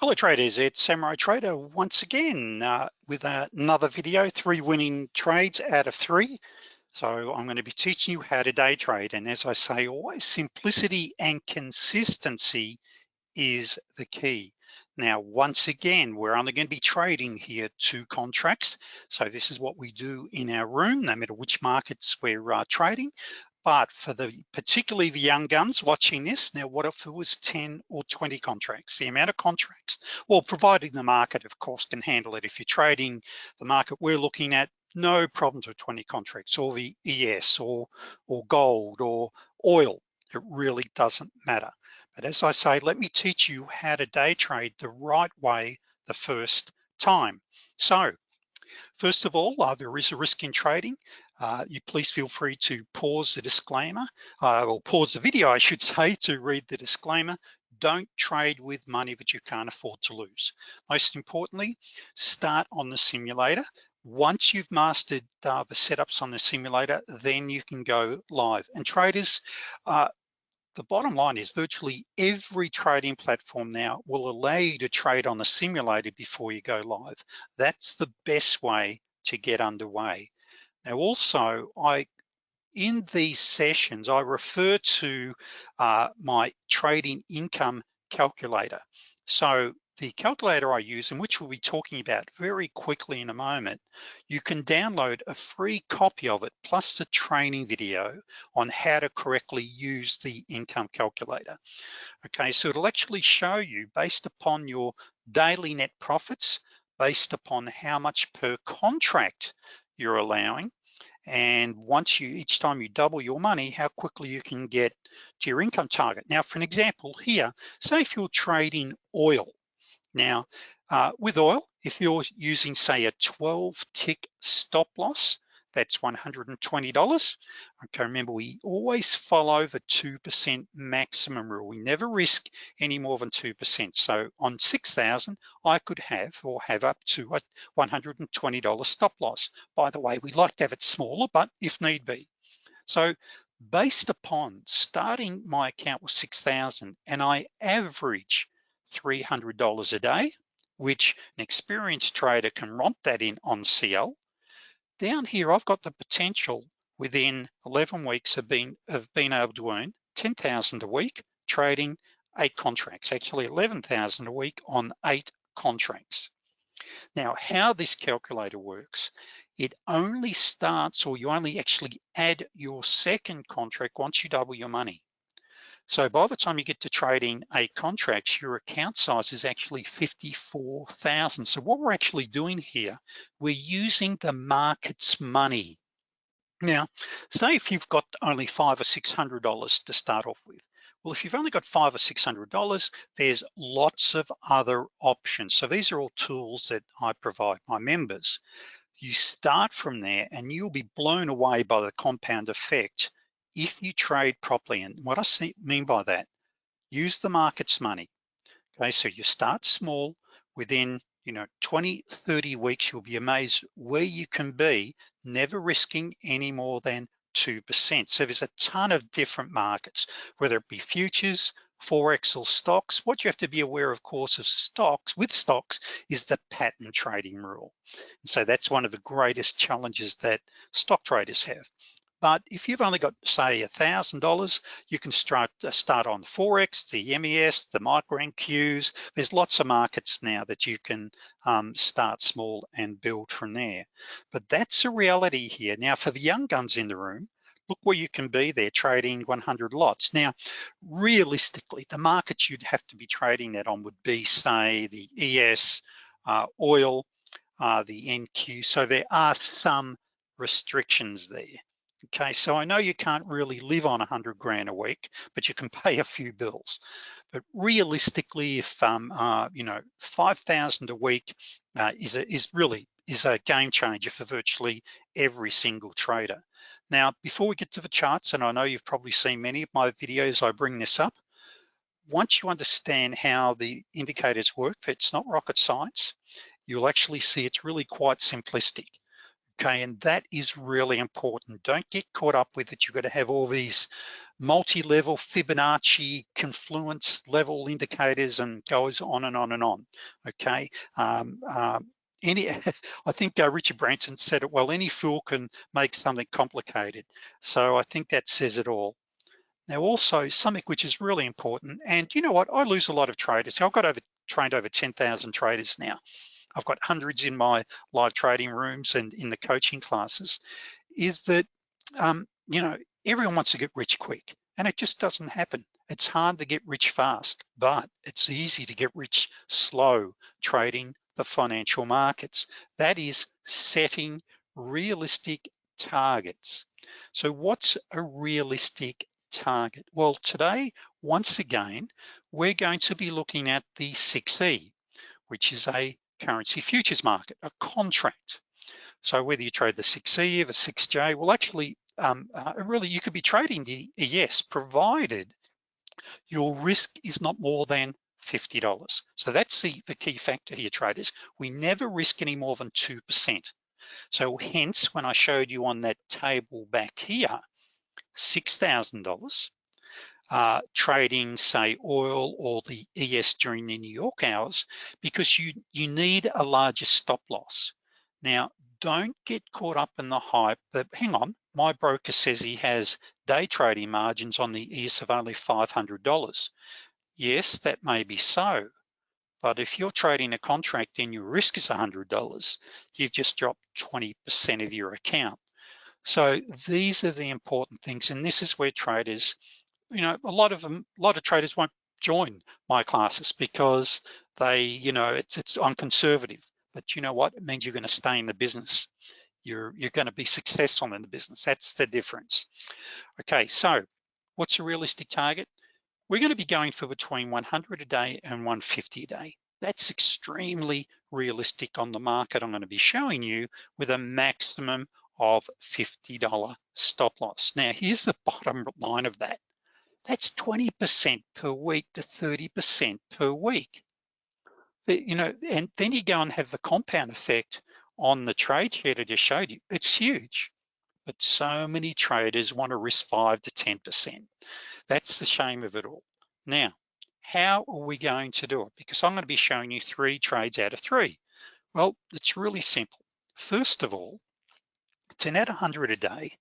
Hello traders, it's Samurai Trader once again uh, with another video, three winning trades out of three. So I'm gonna be teaching you how to day trade. And as I say, always simplicity and consistency is the key. Now, once again, we're only gonna be trading here two contracts. So this is what we do in our room, no matter which markets we're uh, trading. But for the particularly the young guns watching this, now what if it was 10 or 20 contracts? The amount of contracts, well, providing the market, of course, can handle it. If you're trading the market we're looking at, no problems with 20 contracts or the ES or, or gold or oil. It really doesn't matter. But as I say, let me teach you how to day trade the right way the first time. So First of all, uh, there is a risk in trading. Uh, you please feel free to pause the disclaimer, uh, or pause the video, I should say, to read the disclaimer. Don't trade with money that you can't afford to lose. Most importantly, start on the simulator. Once you've mastered uh, the setups on the simulator, then you can go live. And traders, uh, the bottom line is virtually every trading platform now will allow you to trade on the simulator before you go live. That's the best way to get underway. Now also, I in these sessions, I refer to uh, my trading income calculator. So the calculator I use and which we'll be talking about very quickly in a moment, you can download a free copy of it plus the training video on how to correctly use the income calculator. Okay, so it'll actually show you based upon your daily net profits, based upon how much per contract you're allowing, and once you, each time you double your money, how quickly you can get to your income target. Now, for an example here, say if you're trading oil, now, uh, with oil, if you're using say a 12 tick stop loss, that's $120. Okay, remember we always follow the 2% maximum rule. We never risk any more than 2%. So on 6,000, I could have or have up to a $120 stop loss. By the way, we like to have it smaller, but if need be. So based upon starting my account with 6,000 and I average $300 a day, which an experienced trader can romp that in on CL. Down here, I've got the potential within 11 weeks of being, of being able to earn 10,000 a week trading eight contracts, actually 11,000 a week on eight contracts. Now, how this calculator works, it only starts or you only actually add your second contract once you double your money. So by the time you get to trading eight contracts, your account size is actually 54,000. So what we're actually doing here, we're using the market's money. Now, say if you've got only five or $600 to start off with, well, if you've only got five or $600, there's lots of other options. So these are all tools that I provide my members. You start from there and you'll be blown away by the compound effect if you trade properly, and what I mean by that, use the market's money. Okay, so you start small, within you know 20, 30 weeks, you'll be amazed where you can be, never risking any more than 2%. So there's a ton of different markets, whether it be futures, Forex or stocks. What you have to be aware, of course, of stocks, with stocks, is the pattern trading rule. And so that's one of the greatest challenges that stock traders have. But if you've only got, say, $1,000, you can start, uh, start on Forex, the MES, the micro NQs. There's lots of markets now that you can um, start small and build from there. But that's a reality here. Now, for the young guns in the room, look where you can be there trading 100 lots. Now, realistically, the markets you'd have to be trading that on would be, say, the ES, uh, oil, uh, the NQ. So there are some restrictions there. Okay, so I know you can't really live on a hundred grand a week, but you can pay a few bills. But realistically, if um, uh, you know, 5,000 a week uh, is, a, is really is a game changer for virtually every single trader. Now, before we get to the charts, and I know you've probably seen many of my videos, I bring this up. Once you understand how the indicators work, it's not rocket science, you'll actually see it's really quite simplistic okay? And that is really important. Don't get caught up with it. You've got to have all these multi-level Fibonacci confluence level indicators and goes on and on and on, okay? Um, um, any, I think uh, Richard Branson said it well, any fool can make something complicated. So I think that says it all. Now also something which is really important, and you know what, I lose a lot of traders. I've got over trained over 10,000 traders now. I've got hundreds in my live trading rooms and in the coaching classes, is that, um, you know, everyone wants to get rich quick and it just doesn't happen. It's hard to get rich fast, but it's easy to get rich slow trading the financial markets. That is setting realistic targets. So what's a realistic target? Well, today, once again, we're going to be looking at the 6E, which is a currency futures market, a contract. So whether you trade the 6E or the 6J, well, actually, um, uh, really, you could be trading the ES provided your risk is not more than $50. So that's the, the key factor here, traders. We never risk any more than 2%. So hence, when I showed you on that table back here, $6,000, uh, trading, say, oil or the ES during the New York hours, because you, you need a larger stop loss. Now, don't get caught up in the hype that, hang on, my broker says he has day trading margins on the ES of only $500. Yes, that may be so, but if you're trading a contract and your risk is $100, you've just dropped 20% of your account. So these are the important things. And this is where traders, you know, a lot of them, a lot of traders won't join my classes because they, you know, it's, it's on conservative, but you know what? It means you're gonna stay in the business. You're, you're gonna be successful in the business. That's the difference. Okay, so what's a realistic target? We're gonna be going for between 100 a day and 150 a day. That's extremely realistic on the market. I'm gonna be showing you with a maximum of $50 stop loss. Now, here's the bottom line of that. That's 20% per week to 30% per week. But, you know, and then you go and have the compound effect on the trade sheet I just showed you. It's huge, but so many traders want to risk five to 10%. That's the shame of it all. Now, how are we going to do it? Because I'm gonna be showing you three trades out of three. Well, it's really simple. First of all, to net 100 a day,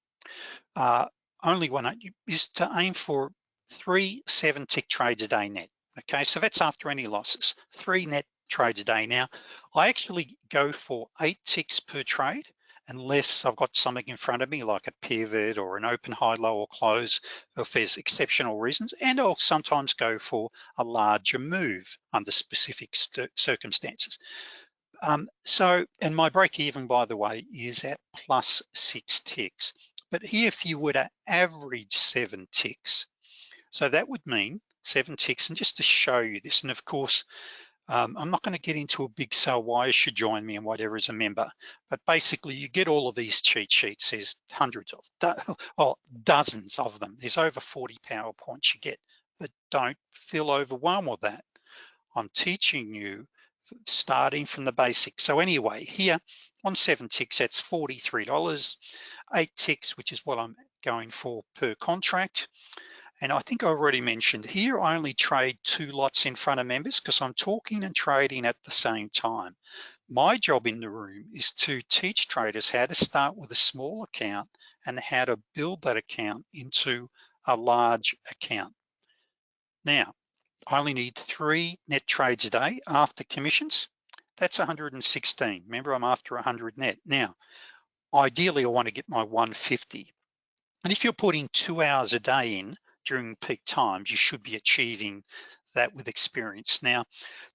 uh, only one is to aim for three seven tick trades a day net. Okay, so that's after any losses, three net trades a day. Now, I actually go for eight ticks per trade unless I've got something in front of me like a pivot or an open high, low or close if there's exceptional reasons. And I'll sometimes go for a larger move under specific circumstances. Um, so, and my break even, by the way, is at plus six ticks. But if you were to average seven ticks, so that would mean seven ticks, and just to show you this, and of course, um, I'm not gonna get into a big sell why you should join me and whatever as a member, but basically you get all of these cheat sheets, there's hundreds of, well, dozens of them. There's over 40 PowerPoints you get, but don't feel overwhelmed with that. I'm teaching you starting from the basics. So anyway, here on seven ticks, that's $43. Eight ticks, which is what I'm going for per contract. And I think I already mentioned here, I only trade two lots in front of members because I'm talking and trading at the same time. My job in the room is to teach traders how to start with a small account and how to build that account into a large account. Now, I only need three net trades a day after commissions. That's 116. Remember, I'm after 100 net. Now, ideally, I want to get my 150. And if you're putting two hours a day in during peak times, you should be achieving that with experience. Now,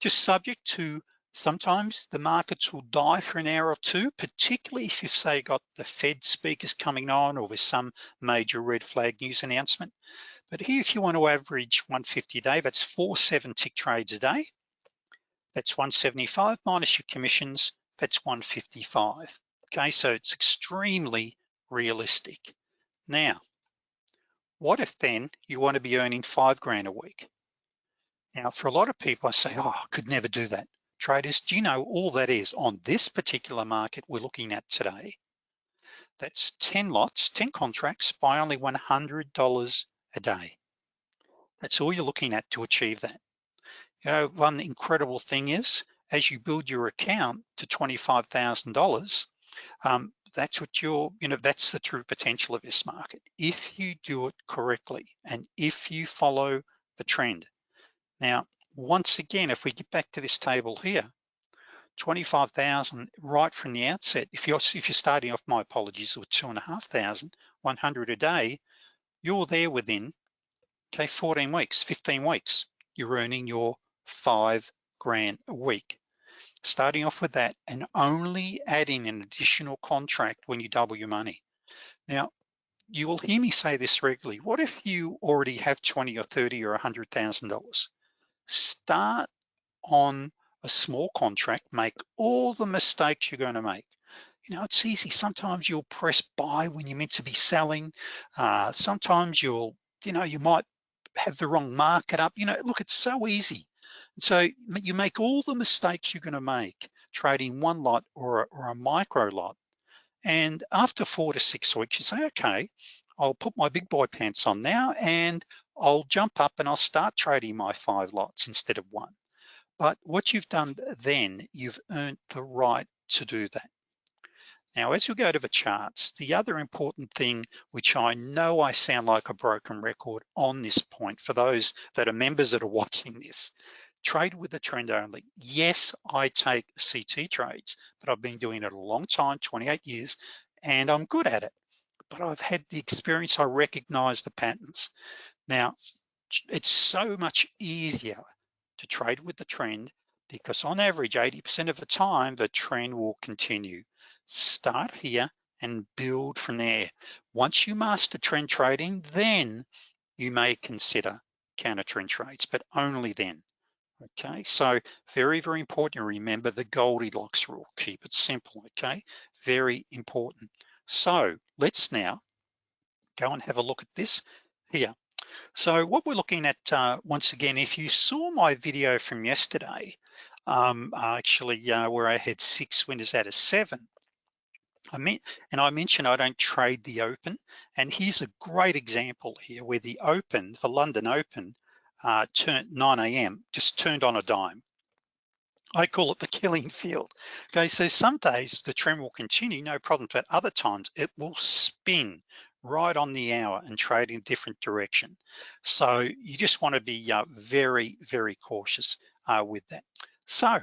just subject to sometimes the markets will die for an hour or two, particularly if you've say got the Fed speakers coming on or with some major red flag news announcement. But here, if you want to average 150 a day, that's four seven tick trades a day. That's 175 minus your commissions, that's 155. Okay, so it's extremely realistic. Now, what if then you want to be earning five grand a week? Now, for a lot of people, I say, oh, I could never do that. Traders, do you know all that is on this particular market we're looking at today? That's 10 lots, 10 contracts by only $100 a day. That's all you're looking at to achieve that. You know, one incredible thing is, as you build your account to $25,000, um, that's what you're, you know, that's the true potential of this market. If you do it correctly and if you follow the trend. Now, once again, if we get back to this table here, 25,000 right from the outset. If you're if you're starting off, my apologies, with two and a half thousand, 100 a day, you're there within, okay, 14 weeks, 15 weeks. You're earning your five grand a week. Starting off with that and only adding an additional contract when you double your money. Now, you will hear me say this regularly. What if you already have 20 or 30 or $100,000? Start on a small contract, make all the mistakes you're gonna make. You know, it's easy. Sometimes you'll press buy when you're meant to be selling. Uh, sometimes you'll, you know, you might have the wrong market up. You know, look, it's so easy. So you make all the mistakes you're gonna make trading one lot or a, or a micro lot. And after four to six weeks, you say, okay, I'll put my big boy pants on now and I'll jump up and I'll start trading my five lots instead of one. But what you've done then, you've earned the right to do that. Now, as you go to the charts, the other important thing, which I know I sound like a broken record on this point for those that are members that are watching this, trade with the trend only. Yes, I take CT trades, but I've been doing it a long time, 28 years, and I'm good at it. But I've had the experience, I recognize the patterns. Now, it's so much easier to trade with the trend because on average, 80% of the time, the trend will continue. Start here and build from there. Once you master trend trading, then you may consider counter trend trades, but only then. Okay, so very, very important. Remember the Goldilocks rule, keep it simple, okay? Very important. So let's now go and have a look at this here. So what we're looking at, uh, once again, if you saw my video from yesterday, um, actually uh, where I had six winners out of seven, I mean, and I mentioned I don't trade the open, and here's a great example here where the open, the London Open, uh, turned 9 a.m., just turned on a dime. I call it the killing field. Okay, so some days the trend will continue, no problem, but other times it will spin right on the hour and trade in different direction. So you just wanna be uh, very, very cautious uh, with that. So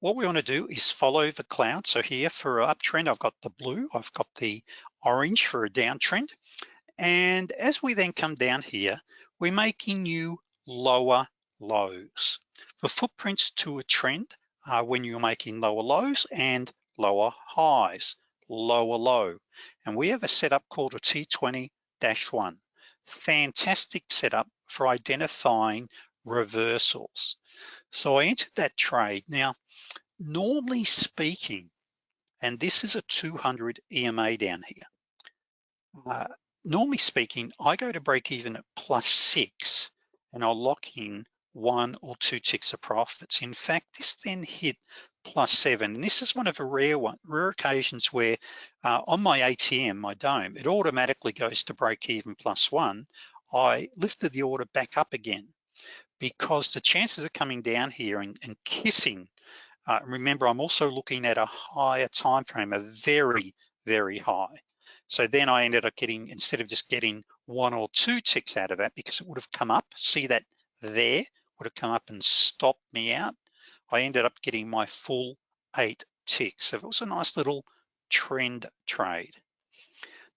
what we wanna do is follow the cloud. So here for an uptrend, I've got the blue, I've got the orange for a downtrend. And as we then come down here, we're making new lower lows. The footprints to a trend, are when you're making lower lows and lower highs, lower low. And we have a setup called a T20-1. Fantastic setup for identifying reversals. So I entered that trade. Now, normally speaking, and this is a 200 EMA down here. Uh, normally speaking, I go to break even at plus six and I'll lock in one or two ticks of profits. In fact, this then hit plus seven. And this is one of the rare one, rare occasions where uh, on my ATM, my DOM, it automatically goes to break even plus one. I lifted the order back up again because the chances of coming down here and, and kissing, uh, remember, I'm also looking at a higher time frame, a very, very high. So then I ended up getting, instead of just getting one or two ticks out of that, because it would have come up, see that there, would have come up and stopped me out, I ended up getting my full eight ticks. So it was a nice little trend trade.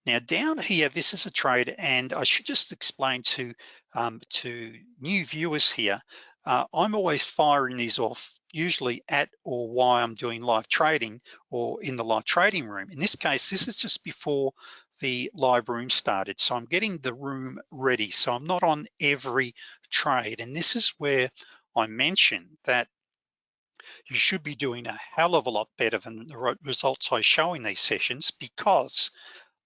Now down here, this is a trade, and I should just explain to, um, to new viewers here, uh, I'm always firing these off usually at or why I'm doing live trading or in the live trading room. In this case, this is just before the live room started. So I'm getting the room ready. So I'm not on every trade. And this is where I mentioned that you should be doing a hell of a lot better than the results I show in these sessions because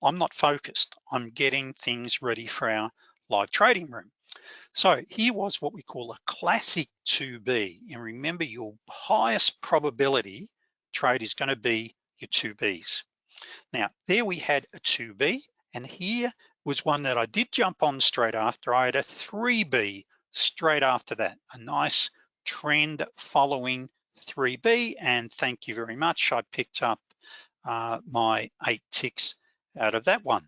I'm not focused. I'm getting things ready for our live trading room. So here was what we call a classic 2B. And remember your highest probability trade is gonna be your 2Bs. Now, there we had a 2B, and here was one that I did jump on straight after. I had a 3B straight after that, a nice trend following 3B, and thank you very much. I picked up uh, my eight ticks out of that one.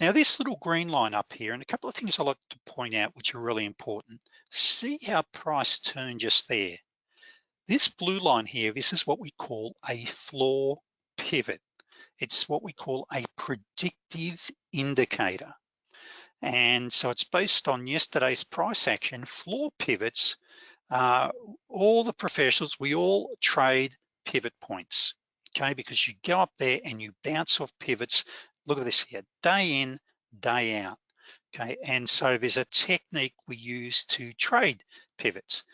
Now this little green line up here, and a couple of things I like to point out which are really important. See how price turned just there. This blue line here, this is what we call a floor pivot. It's what we call a predictive indicator. And so it's based on yesterday's price action, floor pivots. Uh, all the professionals, we all trade pivot points, okay? Because you go up there and you bounce off pivots. Look at this here, day in, day out, okay? And so there's a technique we use to trade pivots.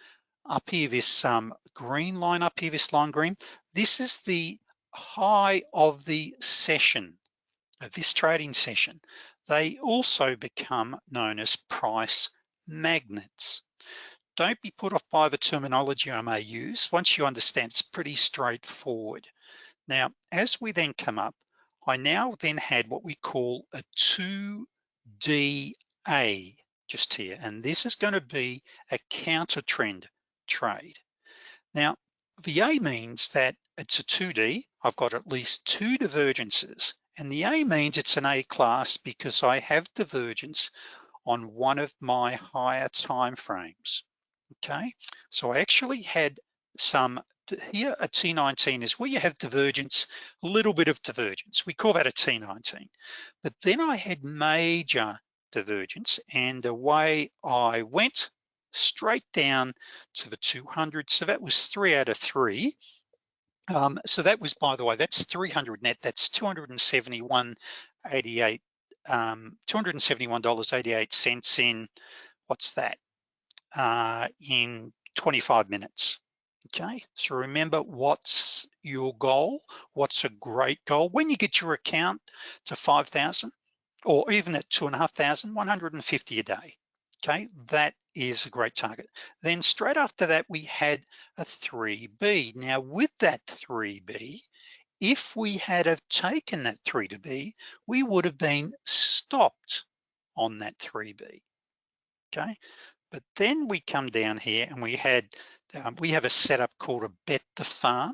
Up here, this um, green line up here, this line green, this is the high of the session, of this trading session. They also become known as price magnets. Don't be put off by the terminology I may use. Once you understand, it's pretty straightforward. Now, as we then come up, I now then had what we call a 2DA just here, and this is gonna be a counter trend trade. Now, the A means that it's a 2D, I've got at least two divergences, and the A means it's an A class because I have divergence on one of my higher time frames, okay? So I actually had some, here a T19 is where you have divergence, a little bit of divergence. We call that a T19. But then I had major divergence and away I went straight down to the 200. So that was three out of three. Um, so that was, by the way, that's 300 net, that's 271.88, um, $271.88 in, what's that? Uh, in 25 minutes, okay? So remember what's your goal, what's a great goal. When you get your account to 5,000 or even at two and a half thousand, 150 a day, okay? That is a great target. Then straight after that, we had a 3B. Now with that 3B, if we had have taken that 3 to B, we would have been stopped on that 3B, okay? But then we come down here and we had, um, we have a setup called a bet the farm,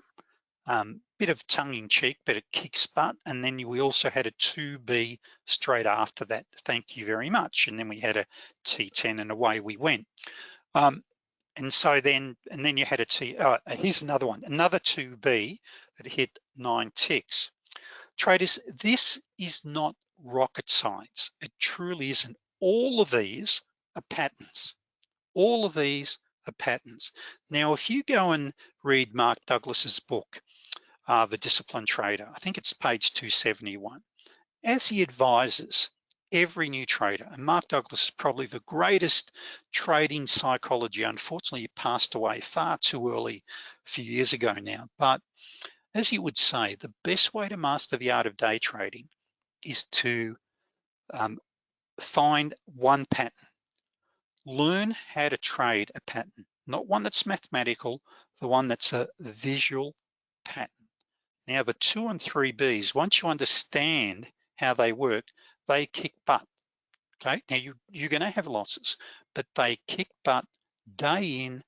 um, bit of tongue in cheek, but it kicks butt. And then we also had a 2B straight after that. Thank you very much. And then we had a T10 and away we went. Um, and so then, and then you had a T, uh, here's another one, another 2B that hit nine ticks. Traders, this is not rocket science. It truly isn't. All of these are patterns. All of these are patterns. Now, if you go and read Mark Douglas's book, uh, The Disciplined Trader. I think it's page 271. As he advises every new trader, and Mark Douglas is probably the greatest trading psychology. Unfortunately, he passed away far too early a few years ago now. But as he would say, the best way to master the art of day trading is to um, find one pattern. Learn how to trade a pattern, not one that's mathematical, the one that's a visual pattern. Now the two and three Bs, once you understand how they work, they kick butt, okay? Now you, you're gonna have losses, but they kick butt day in,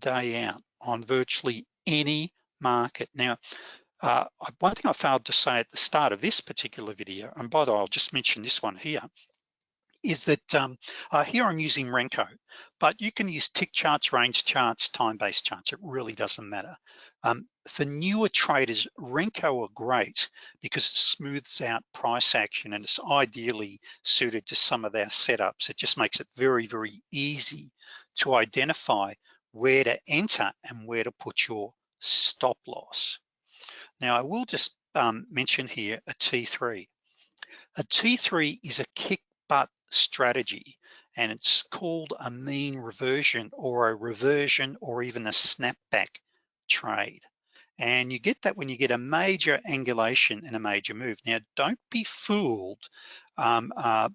day out on virtually any market. Now, uh, one thing I failed to say at the start of this particular video, and by the way, I'll just mention this one here, is that um, uh, here I'm using Renko, but you can use tick charts, range charts, time-based charts. It really doesn't matter. Um, for newer traders, Renko are great because it smooths out price action and it's ideally suited to some of their setups. It just makes it very, very easy to identify where to enter and where to put your stop loss. Now I will just um, mention here a T3. A T3 is a kick strategy and it's called a mean reversion or a reversion or even a snapback trade. And you get that when you get a major angulation and a major move. Now, don't be fooled um, uh,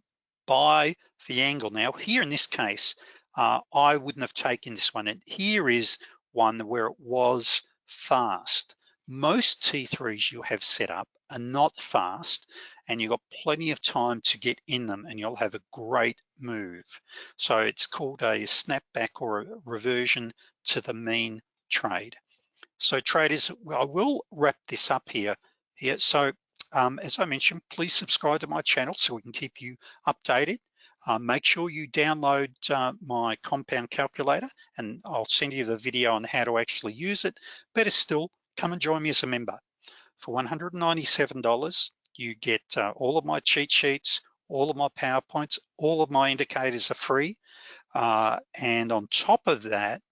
by the angle. Now, here in this case, uh, I wouldn't have taken this one. And here is one where it was fast. Most T3s you have set up are not fast and you've got plenty of time to get in them and you'll have a great move. So it's called a snapback or a reversion to the mean trade. So traders, I will wrap this up here. here. So um, as I mentioned, please subscribe to my channel so we can keep you updated. Uh, make sure you download uh, my compound calculator and I'll send you the video on how to actually use it. Better still, come and join me as a member. For $197, you get uh, all of my cheat sheets, all of my PowerPoints, all of my indicators are free. Uh, and on top of that,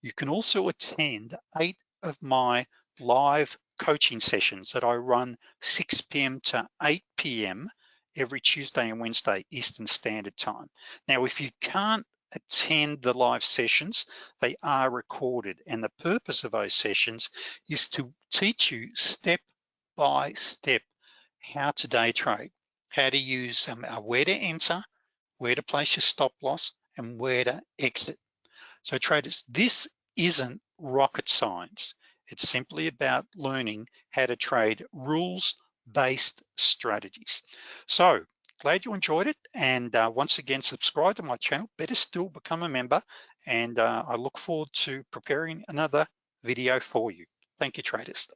you can also attend eight of my live coaching sessions that I run 6 p.m. to 8 p.m. every Tuesday and Wednesday Eastern Standard Time. Now, if you can't attend the live sessions, they are recorded. And the purpose of those sessions is to teach you step by step how to day trade, how to use um, uh, where to enter, where to place your stop loss, and where to exit. So traders, this isn't rocket science. It's simply about learning how to trade rules-based strategies. So glad you enjoyed it. And uh, once again, subscribe to my channel, better still become a member. And uh, I look forward to preparing another video for you. Thank you, traders.